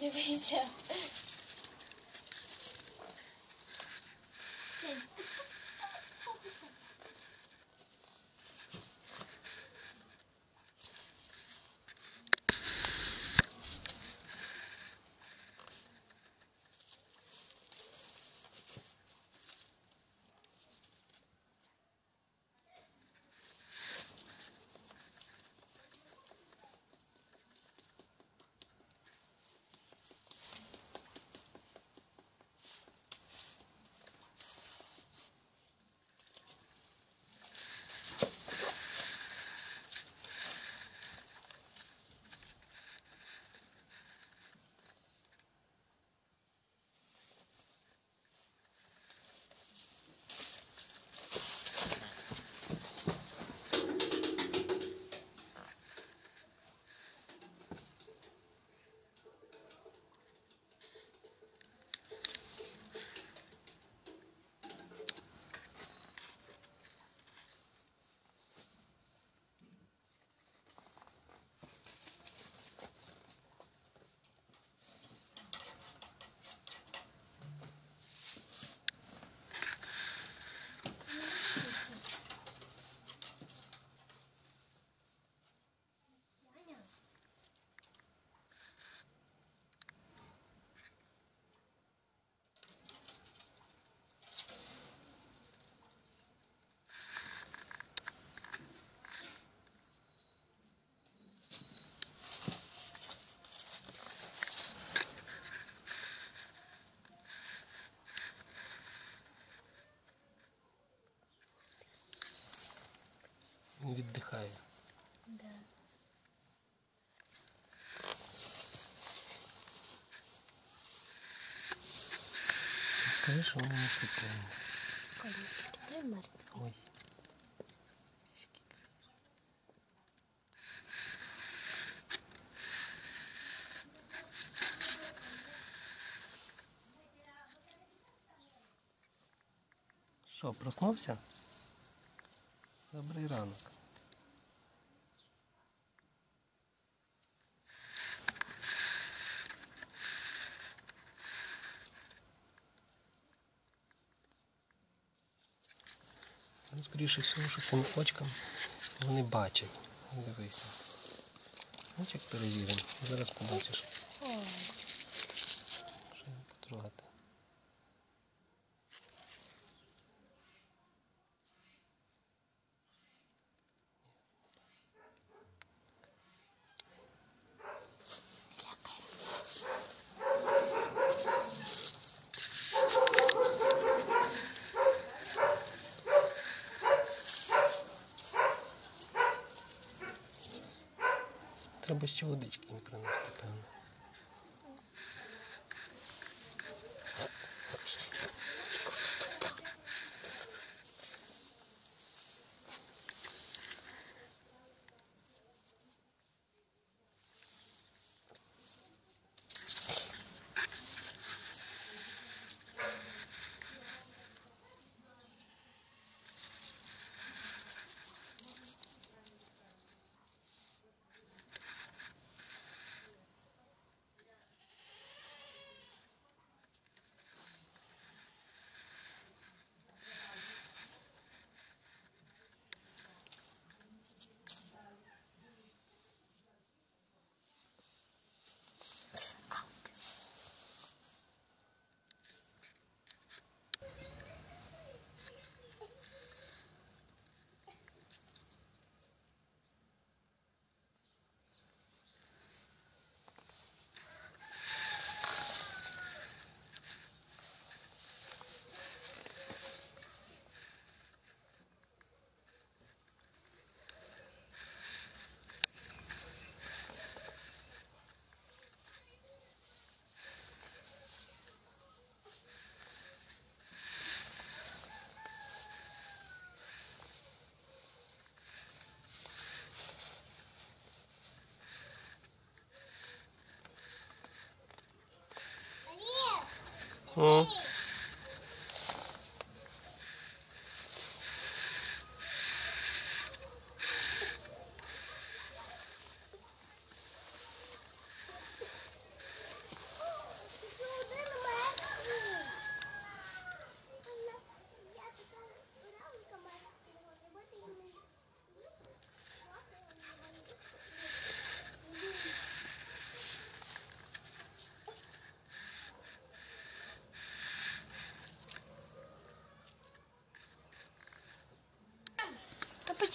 Дивися. Він віддихає. Да. Скажи, що воно не купує. Колючки, той мертвий. Ой. Що, проснувся? Добрий ранок. Ну, Скоріше всього, що цим очкам вони бачать. Дивися. Як перевіримо. Зараз побачиш. Що потрогати. Треба ще водички їм принести, певно. 嗯。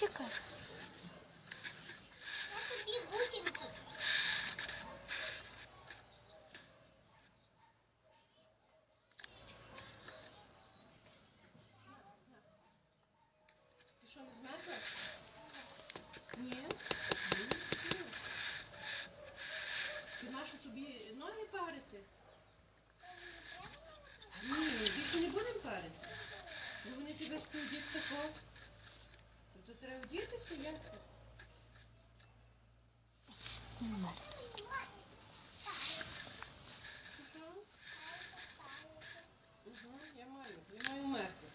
Чекай. Ні, більше не будемо парити. Ну вони тебе студять тако. То треба вдітися, як. Що? Угу, я маю. Я маю мерти.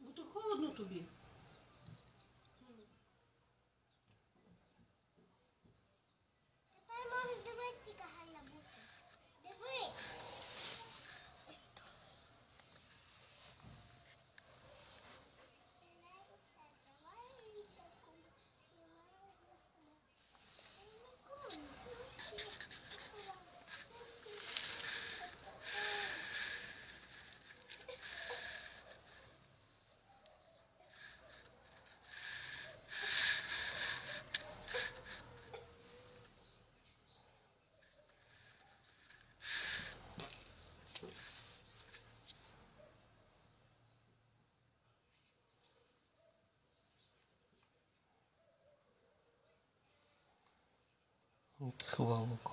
Ну то холодно тобі. 使わんのか。